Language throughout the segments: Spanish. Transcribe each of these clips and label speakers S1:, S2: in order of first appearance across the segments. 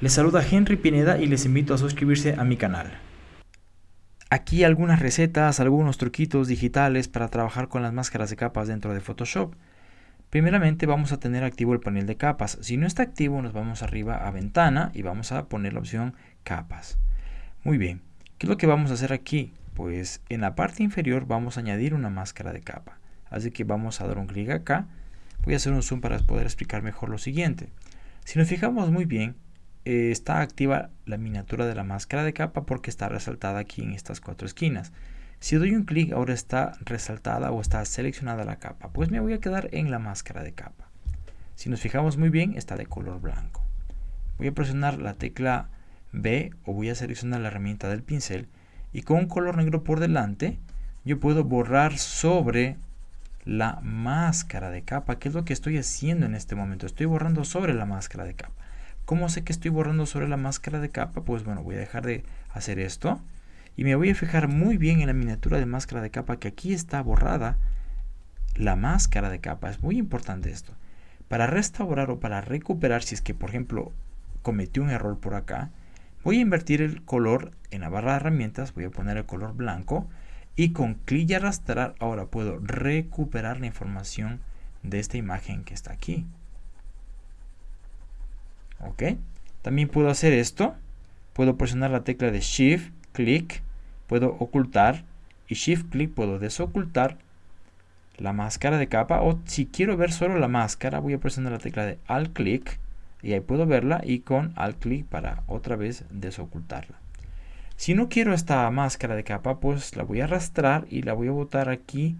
S1: Les saluda Henry Pineda y les invito a suscribirse a mi canal. Aquí algunas recetas, algunos truquitos digitales para trabajar con las máscaras de capas dentro de Photoshop. Primeramente vamos a tener activo el panel de capas. Si no está activo nos vamos arriba a ventana y vamos a poner la opción capas. Muy bien, ¿qué es lo que vamos a hacer aquí? Pues en la parte inferior vamos a añadir una máscara de capa. Así que vamos a dar un clic acá. Voy a hacer un zoom para poder explicar mejor lo siguiente. Si nos fijamos muy bien, eh, está activa la miniatura de la máscara de capa porque está resaltada aquí en estas cuatro esquinas. Si doy un clic ahora está resaltada o está seleccionada la capa, pues me voy a quedar en la máscara de capa. Si nos fijamos muy bien está de color blanco. Voy a presionar la tecla B o voy a seleccionar la herramienta del pincel y con un color negro por delante yo puedo borrar sobre la máscara de capa, que es lo que estoy haciendo en este momento. Estoy borrando sobre la máscara de capa. ¿Cómo sé que estoy borrando sobre la máscara de capa? Pues bueno, voy a dejar de hacer esto. Y me voy a fijar muy bien en la miniatura de máscara de capa que aquí está borrada la máscara de capa. Es muy importante esto. Para restaurar o para recuperar, si es que por ejemplo cometí un error por acá, voy a invertir el color en la barra de herramientas, voy a poner el color blanco y con clic y arrastrar ahora puedo recuperar la información de esta imagen que está aquí. ¿Ok? También puedo hacer esto. Puedo presionar la tecla de Shift, clic, puedo ocultar y Shift, clic puedo desocultar la máscara de capa o si quiero ver solo la máscara voy a presionar la tecla de Alt clic y ahí puedo verla y con Alt clic para otra vez desocultarla. Si no quiero esta máscara de capa pues la voy a arrastrar y la voy a botar aquí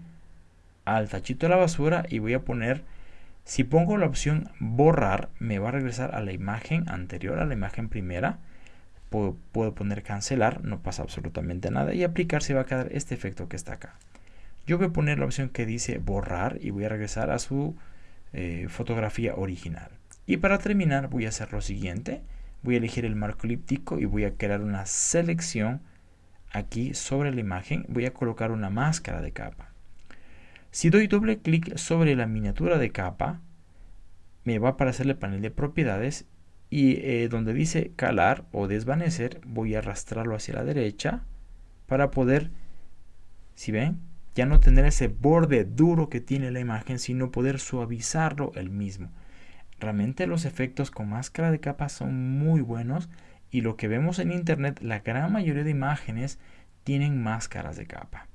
S1: al tachito de la basura y voy a poner si pongo la opción borrar, me va a regresar a la imagen anterior, a la imagen primera. Puedo, poner cancelar, no pasa absolutamente nada. Y aplicar se va a quedar este efecto que está acá. Yo voy a poner la opción que dice borrar y voy a regresar a su eh, fotografía original. Y para terminar voy a hacer lo siguiente. Voy a elegir el marco elíptico y voy a crear una selección aquí sobre la imagen. Voy a colocar una máscara de capa. Si doy doble clic sobre la miniatura de capa, me va a aparecer el panel de propiedades y eh, donde dice calar o desvanecer, voy a arrastrarlo hacia la derecha para poder, si ven, ya no tener ese borde duro que tiene la imagen, sino poder suavizarlo el mismo. Realmente los efectos con máscara de capa son muy buenos y lo que vemos en internet, la gran mayoría de imágenes tienen máscaras de capa.